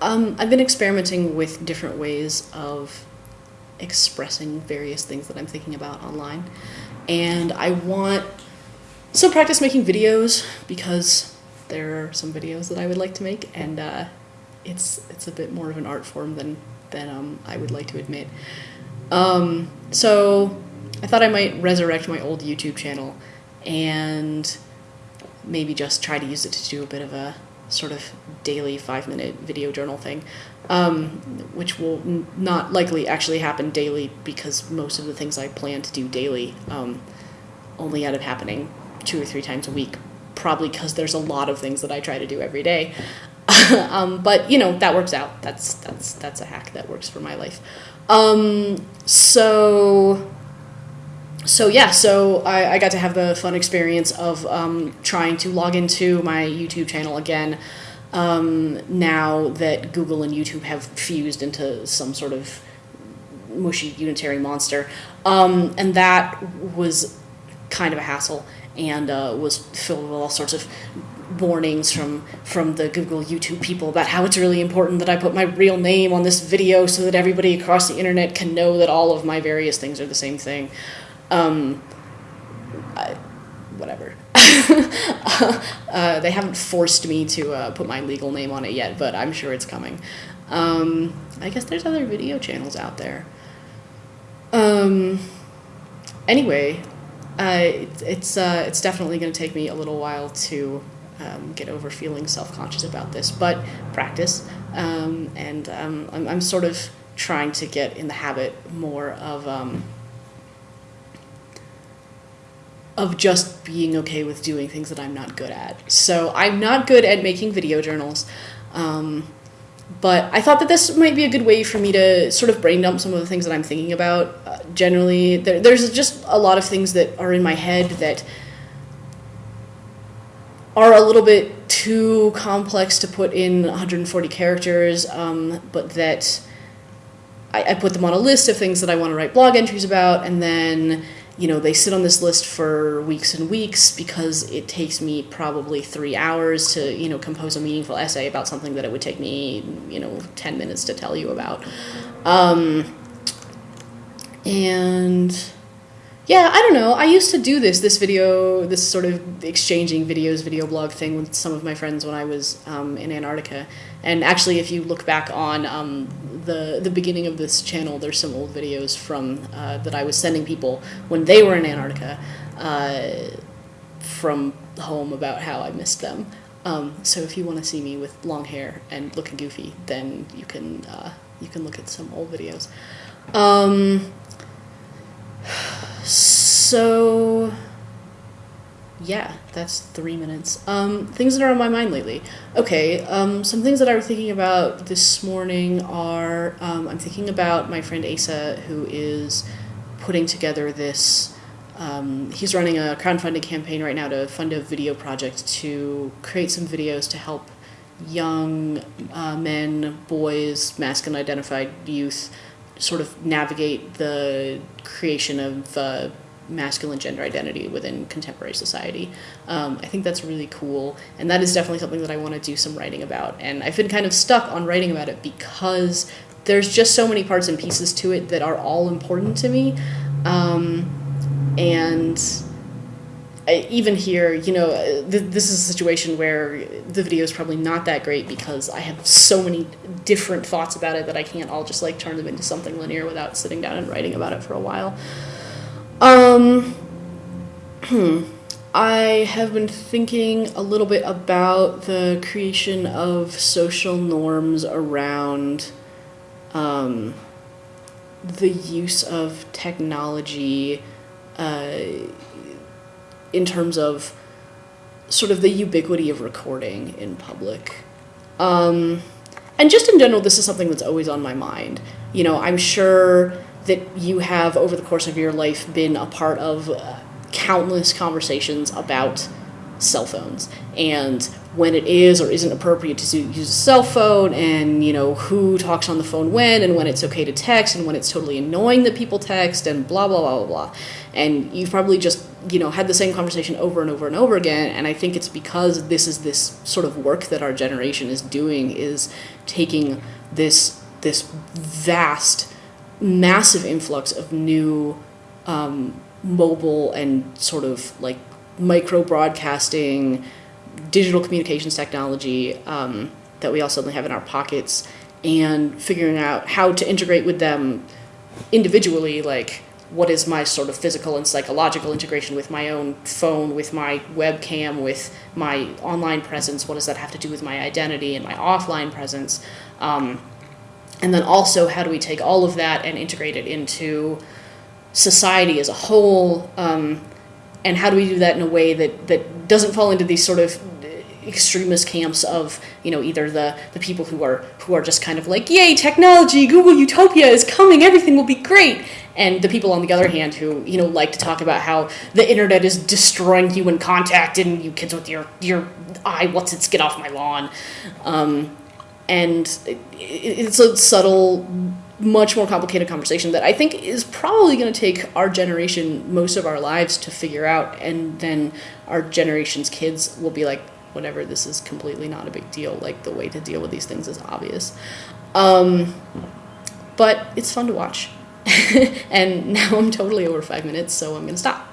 Um, I've been experimenting with different ways of expressing various things that I'm thinking about online. And I want some practice making videos because there are some videos that I would like to make, and uh, it's it's a bit more of an art form than than um, I would like to admit. Um, so I thought I might resurrect my old YouTube channel and maybe just try to use it to do a bit of a sort of daily five minute video journal thing, um, which will not likely actually happen daily because most of the things I plan to do daily um, only end up happening two or three times a week, probably because there's a lot of things that I try to do every day. um, but you know that works out. That's that's that's a hack that works for my life. Um, so so yeah, so I, I got to have the fun experience of um, trying to log into my YouTube channel again. Um, now that Google and YouTube have fused into some sort of mushy unitary monster, um, and that was kind of a hassle and uh, was filled with all sorts of warnings from from the Google YouTube people about how it's really important that I put my real name on this video so that everybody across the internet can know that all of my various things are the same thing. Um, I, whatever. uh, they haven't forced me to uh, put my legal name on it yet, but I'm sure it's coming. Um, I guess there's other video channels out there. Um, anyway, uh, it, it's uh, it's definitely going to take me a little while to um, get over feeling self conscious about this, but practice. Um, and um, I'm, I'm sort of trying to get in the habit more of um, of just being okay with doing things that I'm not good at. So I'm not good at making video journals. Um, but I thought that this might be a good way for me to sort of brain dump some of the things that I'm thinking about. Uh, generally, there, there's just a lot of things that are in my head that are a little bit too complex to put in 140 characters, um, but that I, I put them on a list of things that I want to write blog entries about, and then you know they sit on this list for weeks and weeks because it takes me probably three hours to you know compose a meaningful essay about something that it would take me you know 10 minutes to tell you about. Um, and yeah i don't know. I used to do this this video this sort of exchanging videos video blog thing with some of my friends when i was um, in antarctica. And actually if you look back on um, the the beginning of this channel, there's some old videos from uh, that I was sending people when they were in Antarctica uh, from home about how I missed them. Um, so if you want to see me with long hair and looking goofy, then you can uh, you can look at some old videos. Um, so yeah, that's three minutes. Um, things that are on my mind lately. Okay, um, some things that I was thinking about this morning are um, I'm thinking about my friend Asa, who is putting together this. Um, he's running a crowdfunding campaign right now to fund a video project to create some videos to help young uh, men, boys, masculine identified youth sort of navigate the creation of. Uh, masculine gender identity within contemporary society. Um, I think that's really cool, and that is definitely something that I want to do some writing about. And I've been kind of stuck on writing about it because there's just so many parts and pieces to it that are all important to me. Um, and even here, you know, th- this is a situation where the video is probably not that great because I have so many different thoughts about it that I can't all just like turn them into something linear without sitting down and writing about it for a while. Um, I have been thinking a little bit about the creation of social norms around um, the use of technology uh, in terms of sort of the ubiquity of recording in public. Um, and just in general, this is something that's always on my mind. You know, I'm sure that you have over the course of your life been a part of uh, countless conversations about cell phones and when it is or isn't appropriate to use a cell phone and you know who talks on the phone when and when it's okay to text and when it's totally annoying that people text and blah blah blah blah blah. And you've probably just you know had the same conversation over and over and over again. And i think it's because this is this sort of work that our generation is doing is taking this this vast massive influx of new um, mobile and sort of like micro broadcasting digital communications technology um, that we all suddenly have in our pockets and figuring out how to integrate with them individually like what is my sort of physical and psychological integration with my own phone, with my webcam, with my online presence? What does that have to do with my identity and my offline presence? Um, and then also, how do we take all of that and integrate it into society as a whole? Um, and how do we do that in a way that, that doesn't fall into these sort of extremist camps of you know either the the people who are who are just kind of like yay technology google utopia is coming everything will be great and the people on the other hand who you know like to talk about how the internet is destroying human contact and you kids with your your eye what's its get off my lawn um, and it, it's a subtle much more complicated conversation that i think is probably going to take our generation most of our lives to figure out and then our generation's kids will be like whatever this is completely not a big deal. Like the way to deal with these things is obvious. Um, but it's fun to watch. And now I'm totally over five minutes, so I'm going to stop.